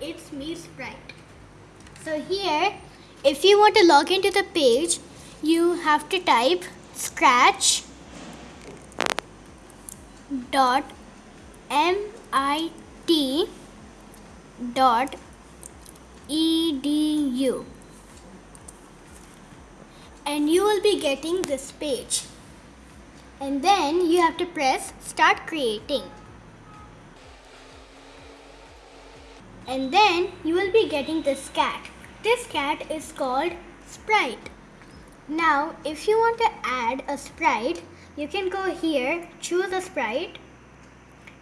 it's me Sprite. So here, if you want to log into the page, you have to type scratch dot mit dot edu and you will be getting this page. And then you have to press start creating and then you will be getting this cat. This cat is called sprite. Now if you want to add a sprite you can go here choose a sprite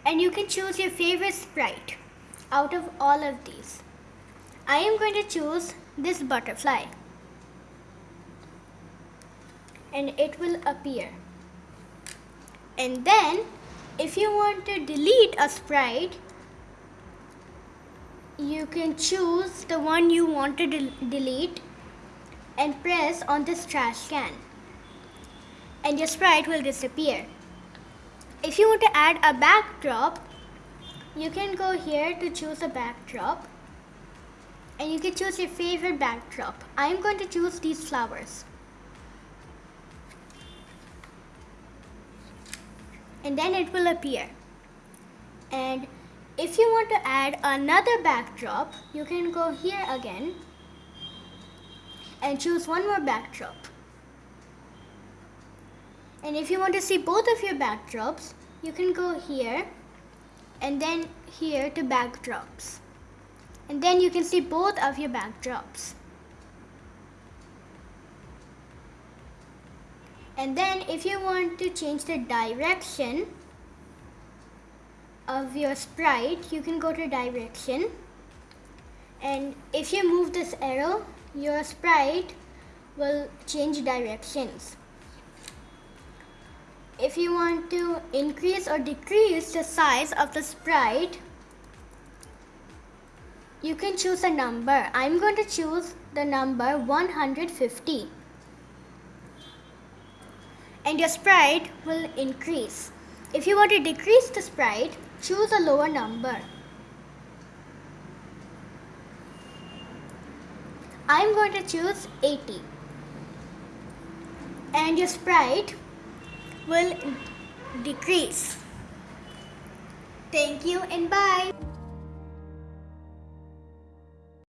and you can choose your favorite sprite out of all of these. I am going to choose this butterfly. And it will appear. And then if you want to delete a sprite you can choose the one you want to del delete and press on this trash can. And your sprite will disappear. If you want to add a backdrop you can go here to choose a backdrop. And you can choose your favorite backdrop. I am going to choose these flowers. And then it will appear. And if you want to add another backdrop, you can go here again and choose one more backdrop. And if you want to see both of your backdrops, you can go here and then here to backdrops. And then you can see both of your backdrops. and then if you want to change the direction of your sprite you can go to direction. And if you move this arrow your sprite will change directions. If you want to increase or decrease the size of the sprite you can choose a number. I'm going to choose the number 150 and your sprite will increase. If you want to decrease the sprite, choose a lower number. I'm going to choose 80 and your sprite will decrease. Thank you and bye.